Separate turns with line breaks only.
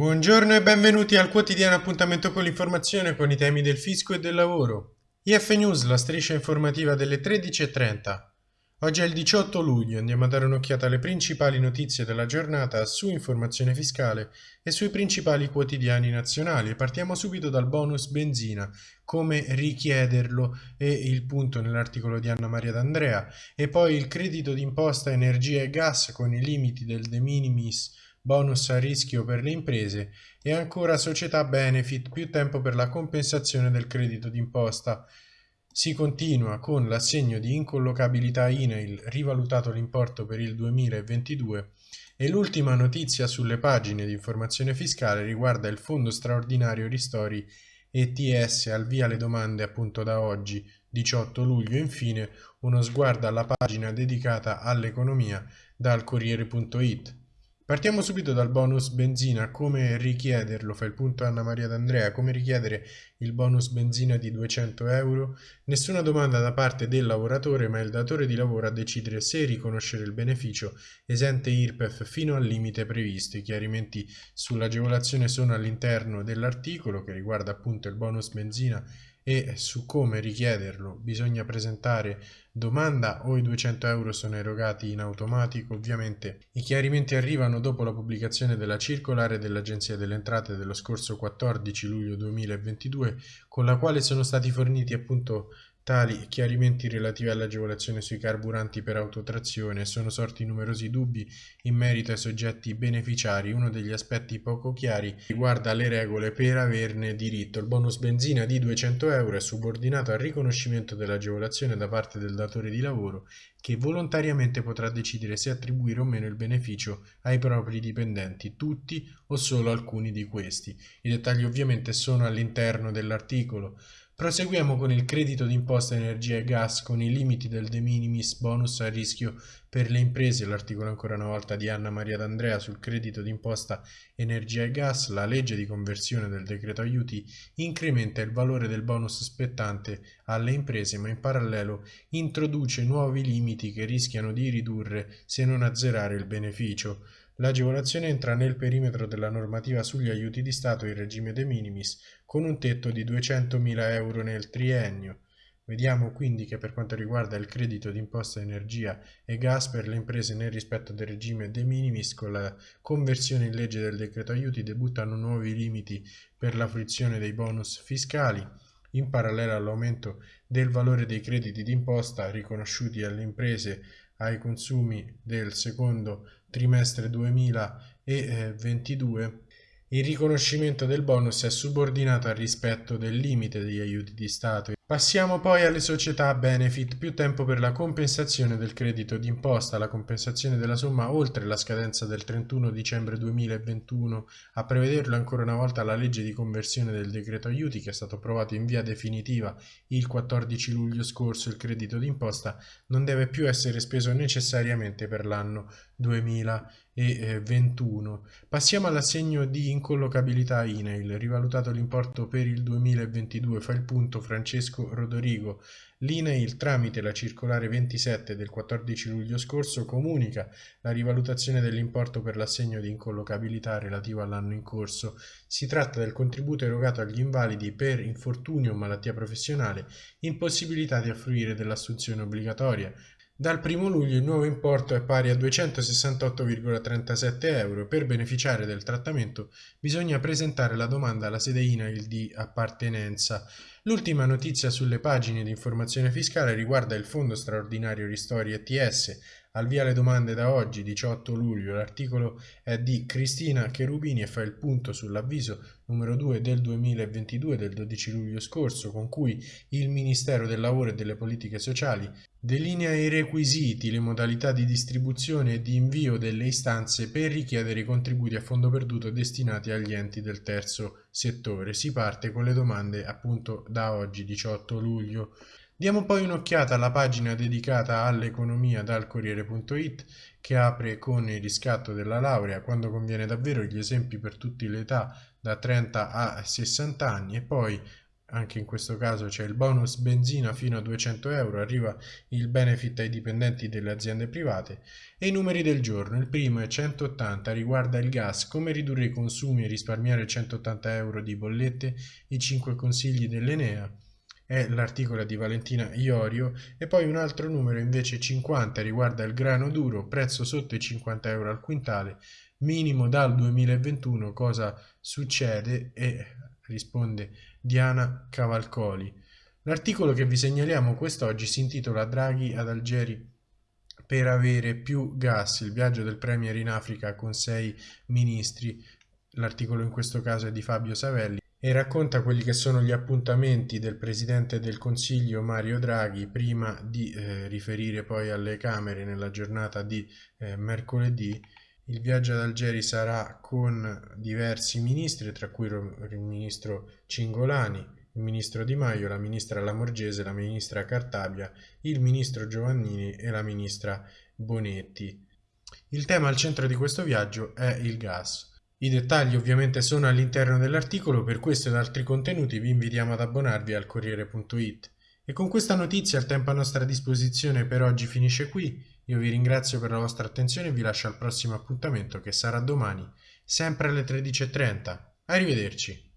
Buongiorno e benvenuti al quotidiano appuntamento con l'informazione con i temi del fisco e del lavoro. IF News, la striscia informativa delle 13.30. Oggi è il 18 luglio, andiamo a dare un'occhiata alle principali notizie della giornata su informazione fiscale e sui principali quotidiani nazionali. Partiamo subito dal bonus benzina, come richiederlo e il punto nell'articolo di Anna Maria D'Andrea e poi il credito d'imposta energia e gas con i limiti del de minimis bonus a rischio per le imprese e ancora società benefit più tempo per la compensazione del credito d'imposta. Si continua con l'assegno di incollocabilità INAIL rivalutato l'importo per il 2022 e l'ultima notizia sulle pagine di informazione fiscale riguarda il Fondo straordinario ristori ETS al via le domande appunto da oggi 18 luglio infine uno sguardo alla pagina dedicata all'economia dal Corriere.it. Partiamo subito dal bonus benzina, come richiederlo, fa il punto Anna Maria D'Andrea, come richiedere il bonus benzina di 200 euro? Nessuna domanda da parte del lavoratore, ma il datore di lavoro a decidere se riconoscere il beneficio esente IRPEF fino al limite previsto. I chiarimenti sull'agevolazione sono all'interno dell'articolo che riguarda appunto il bonus benzina e su come richiederlo bisogna presentare domanda o i 200 euro sono erogati in automatico. Ovviamente i chiarimenti arrivano dopo la pubblicazione della circolare dell'Agenzia delle Entrate dello scorso 14 luglio 2022 con la quale sono stati forniti appunto Tali chiarimenti relativi all'agevolazione sui carburanti per autotrazione sono sorti numerosi dubbi in merito ai soggetti beneficiari. Uno degli aspetti poco chiari riguarda le regole per averne diritto. Il bonus benzina di 200 euro è subordinato al riconoscimento dell'agevolazione da parte del datore di lavoro che volontariamente potrà decidere se attribuire o meno il beneficio ai propri dipendenti, tutti o solo alcuni di questi. I dettagli ovviamente sono all'interno dell'articolo. Proseguiamo con il credito d'imposta energia e gas con i limiti del de minimis bonus a rischio per le imprese, l'articolo ancora una volta di Anna Maria D'Andrea sul credito d'imposta energia e gas, la legge di conversione del decreto aiuti incrementa il valore del bonus spettante alle imprese ma in parallelo introduce nuovi limiti che rischiano di ridurre se non azzerare il beneficio. L'agevolazione entra nel perimetro della normativa sugli aiuti di Stato in regime de minimis, con un tetto di 200.000 euro nel triennio. Vediamo quindi che per quanto riguarda il credito d'imposta energia e gas per le imprese nel rispetto del regime de minimis, con la conversione in legge del decreto aiuti debuttano nuovi limiti per la fruizione dei bonus fiscali. In parallelo all'aumento del valore dei crediti d'imposta riconosciuti alle imprese ai consumi del secondo trimestre 2022 il riconoscimento del bonus è subordinato al rispetto del limite degli aiuti di Stato. Passiamo poi alle società benefit, più tempo per la compensazione del credito d'imposta, la compensazione della somma oltre la scadenza del 31 dicembre 2021. A prevederlo ancora una volta la legge di conversione del decreto aiuti che è stato approvato in via definitiva il 14 luglio scorso. Il credito d'imposta non deve più essere speso necessariamente per l'anno 2021. Passiamo all'assegno di incollocabilità INAIL, rivalutato l'importo per il 2022, fa il punto Francesco Rodorigo. L'INAIL tramite la circolare 27 del 14 luglio scorso comunica la rivalutazione dell'importo per l'assegno di incollocabilità relativo all'anno in corso. Si tratta del contributo erogato agli invalidi per infortunio o malattia professionale impossibilitati a fruire dell'assunzione obbligatoria, dal 1 luglio il nuovo importo è pari a 268,37 euro. Per beneficiare del trattamento bisogna presentare la domanda alla sede INAIL di appartenenza. L'ultima notizia sulle pagine di informazione fiscale riguarda il Fondo straordinario ristori ETS al via le domande da oggi, 18 luglio, l'articolo è di Cristina Cherubini e fa il punto sull'avviso numero 2 del 2022 del 12 luglio scorso con cui il Ministero del Lavoro e delle Politiche Sociali delinea i requisiti, le modalità di distribuzione e di invio delle istanze per richiedere i contributi a fondo perduto destinati agli enti del terzo settore. Si parte con le domande appunto da oggi, 18 luglio. Diamo poi un'occhiata alla pagina dedicata all'economia dal Corriere.it che apre con il riscatto della laurea quando conviene davvero gli esempi per tutte le età da 30 a 60 anni e poi anche in questo caso c'è il bonus benzina fino a 200 euro, arriva il benefit ai dipendenti delle aziende private e i numeri del giorno. Il primo è 180, riguarda il gas, come ridurre i consumi e risparmiare 180 euro di bollette, i 5 consigli dell'Enea è l'articolo di Valentina Iorio. E poi un altro numero invece 50 riguarda il grano duro, prezzo sotto i 50 euro al quintale, minimo dal 2021 cosa succede? E risponde Diana Cavalcoli. L'articolo che vi segnaliamo quest'oggi si intitola Draghi ad Algeri per avere più gas, il viaggio del Premier in Africa con sei ministri. L'articolo in questo caso è di Fabio Savelli e racconta quelli che sono gli appuntamenti del Presidente del Consiglio Mario Draghi prima di eh, riferire poi alle Camere nella giornata di eh, mercoledì il viaggio ad Algeri sarà con diversi ministri, tra cui il ministro Cingolani, il ministro Di Maio, la ministra Lamorgese, la ministra Cartabia, il ministro Giovannini e la ministra Bonetti. Il tema al centro di questo viaggio è il gas. I dettagli ovviamente sono all'interno dell'articolo, per questo ed altri contenuti vi invitiamo ad abbonarvi al Corriere.it. E con questa notizia il tempo a nostra disposizione per oggi finisce qui. Io vi ringrazio per la vostra attenzione e vi lascio al prossimo appuntamento che sarà domani, sempre alle 13.30. Arrivederci.